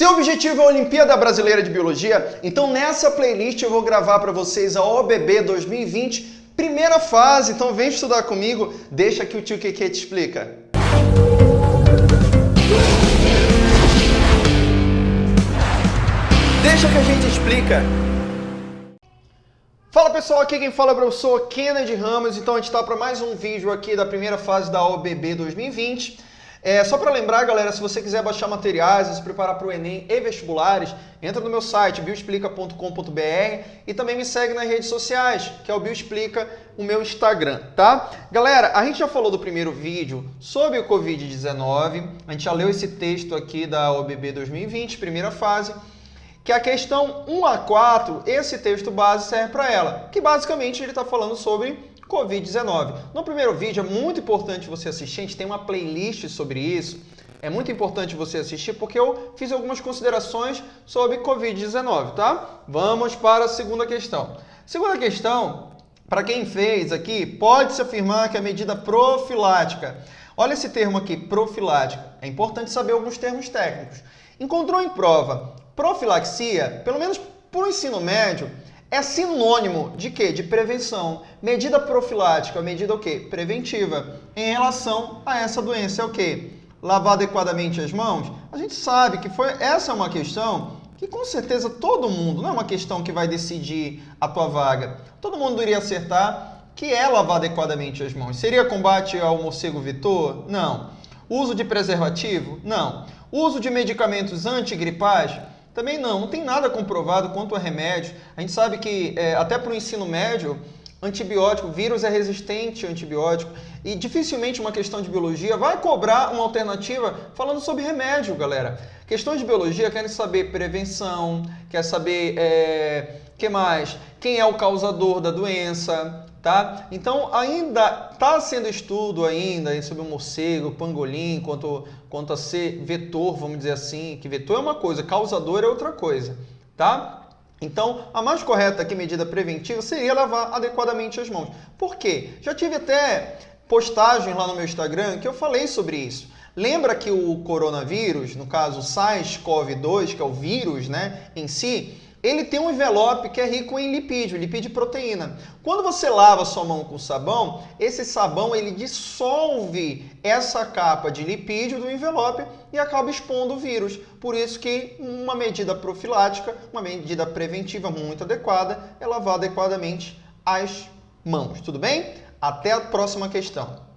Seu objetivo é a Olimpíada Brasileira de Biologia? Então nessa playlist eu vou gravar para vocês a OBB 2020, primeira fase. Então vem estudar comigo, deixa que o tio Keke te explica. Deixa que a gente explica. Fala pessoal, aqui quem fala é o professor Kennedy Ramos, então a gente está para mais um vídeo aqui da primeira fase da OBB 2020. É, só para lembrar, galera, se você quiser baixar materiais, se preparar para o Enem e vestibulares, entra no meu site, bioexplica.com.br e também me segue nas redes sociais, que é o Bioexplica, o meu Instagram, tá? Galera, a gente já falou do primeiro vídeo sobre o Covid-19, a gente já leu esse texto aqui da OBB 2020, primeira fase, que a questão 1 a 4, esse texto base serve para ela, que basicamente ele está falando sobre Covid-19. No primeiro vídeo é muito importante você assistir, a gente tem uma playlist sobre isso. É muito importante você assistir porque eu fiz algumas considerações sobre Covid-19, tá? Vamos para a segunda questão. Segunda questão, para quem fez aqui, pode-se afirmar que a medida profilática. Olha esse termo aqui, profilática. É importante saber alguns termos técnicos. Encontrou em prova profilaxia, pelo menos para o ensino médio, é sinônimo de quê? De prevenção. Medida profilática, medida o quê? Preventiva. Em relação a essa doença é o quê? Lavar adequadamente as mãos? A gente sabe que foi essa é uma questão que com certeza todo mundo, não é uma questão que vai decidir a tua vaga, todo mundo iria acertar que é lavar adequadamente as mãos. Seria combate ao morcego vetor? Não. Uso de preservativo? Não. Uso de medicamentos antigripais? Também não, não tem nada comprovado quanto a remédio. A gente sabe que é, até para o ensino médio, antibiótico, vírus é resistente a antibiótico e dificilmente uma questão de biologia vai cobrar uma alternativa falando sobre remédio, galera. Questões de biologia querem saber prevenção, quer saber é, que mais? Quem é o causador da doença, Tá? Então ainda está sendo estudo ainda sobre o morcego, pangolim, quanto, quanto a ser vetor, vamos dizer assim, que vetor é uma coisa, causador é outra coisa, tá? Então, a mais correta aqui, medida preventiva, seria lavar adequadamente as mãos. Por quê? Já tive até postagem lá no meu Instagram que eu falei sobre isso. Lembra que o coronavírus, no caso SARS-CoV-2, que é o vírus né, em si, ele tem um envelope que é rico em lipídio, lipídio e proteína. Quando você lava sua mão com sabão, esse sabão ele dissolve essa capa de lipídio do envelope e acaba expondo o vírus. Por isso que uma medida profilática, uma medida preventiva muito adequada é lavar adequadamente as mãos. Tudo bem? Até a próxima questão.